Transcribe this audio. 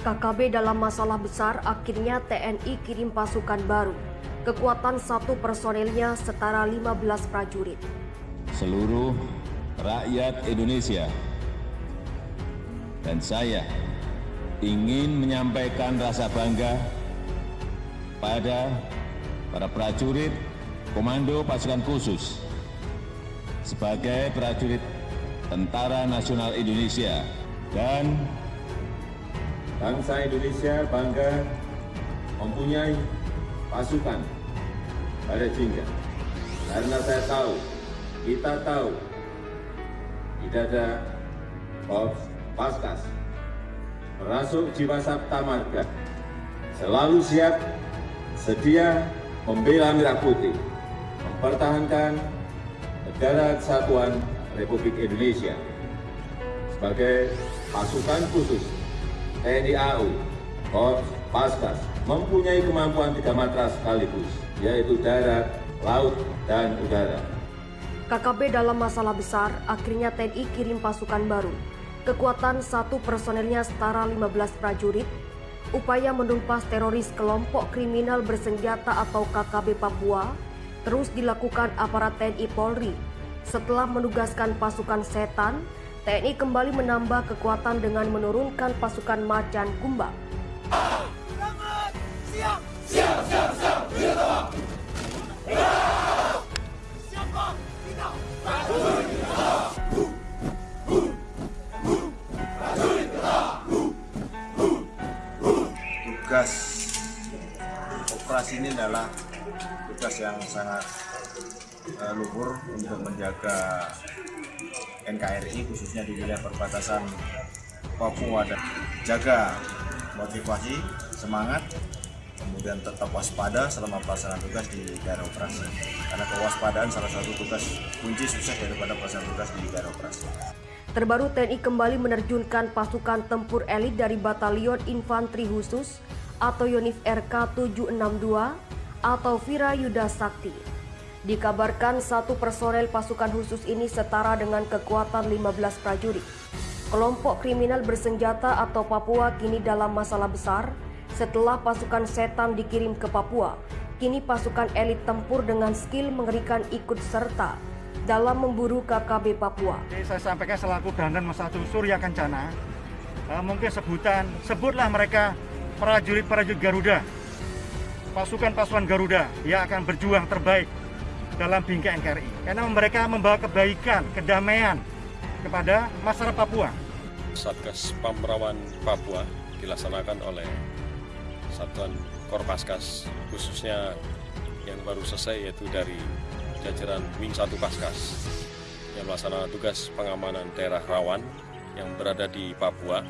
KKB dalam masalah besar, akhirnya TNI kirim pasukan baru. Kekuatan satu personelnya setara 15 prajurit. Seluruh rakyat Indonesia dan saya ingin menyampaikan rasa bangga pada para prajurit Komando Pasukan Khusus sebagai prajurit Tentara Nasional Indonesia dan Bangsa Indonesia bangga mempunyai pasukan pada Jingga. Karena saya tahu, kita tahu, tidak ada Korps Paskas, merasuk jiwa Sabta Marga, selalu siap, sedia membela Merah Putih, mempertahankan negara kesatuan Republik Indonesia sebagai pasukan khusus TNI AU, Korps Paskas mempunyai kemampuan tiga matra sekaligus, yaitu darat, laut, dan udara. KKB dalam masalah besar, akhirnya TNI kirim pasukan baru. Kekuatan satu personelnya setara 15 prajurit. Upaya menumpas teroris kelompok kriminal bersenjata atau KKB Papua terus dilakukan aparat TNI Polri. Setelah menugaskan pasukan setan, TNI kembali menambah kekuatan dengan menurunkan pasukan macan kumbang. Siap! Siap, siap, siap! Tugas operasi ini adalah tugas yang sangat uh, luhur untuk menjaga NKRI khususnya di wilayah perbatasan Papua dan jaga motivasi, semangat, kemudian tetap waspada selama pelaksanaan tugas di daerah operasi. Karena kewaspadaan salah satu tugas kunci sukses daripada pelaksanaan tugas di daerah operasi. Terbaru TNI kembali menerjunkan pasukan tempur elit dari Batalion Infanteri Khusus atau Yonif RK 762 atau Vira Yuda Sakti. Dikabarkan satu personel pasukan khusus ini setara dengan kekuatan 15 prajurit. Kelompok kriminal bersenjata atau Papua kini dalam masalah besar setelah pasukan setan dikirim ke Papua. Kini pasukan elit tempur dengan skill mengerikan ikut serta dalam memburu KKB Papua. Saya sampaikan selaku Dandan Satu Surya Kencana, uh, mungkin sebutan, sebutlah mereka prajurit-prajurit Garuda, pasukan-pasukan Garuda yang akan berjuang terbaik dalam bingkai NKRI. Karena mereka membawa kebaikan, kedamaian kepada masyarakat Papua. Satgas Pamrawan Papua dilaksanakan oleh Satuan Korpaskas khususnya yang baru selesai yaitu dari jajaran Wing 1 Paskas yang melaksanakan tugas pengamanan daerah rawan yang berada di Papua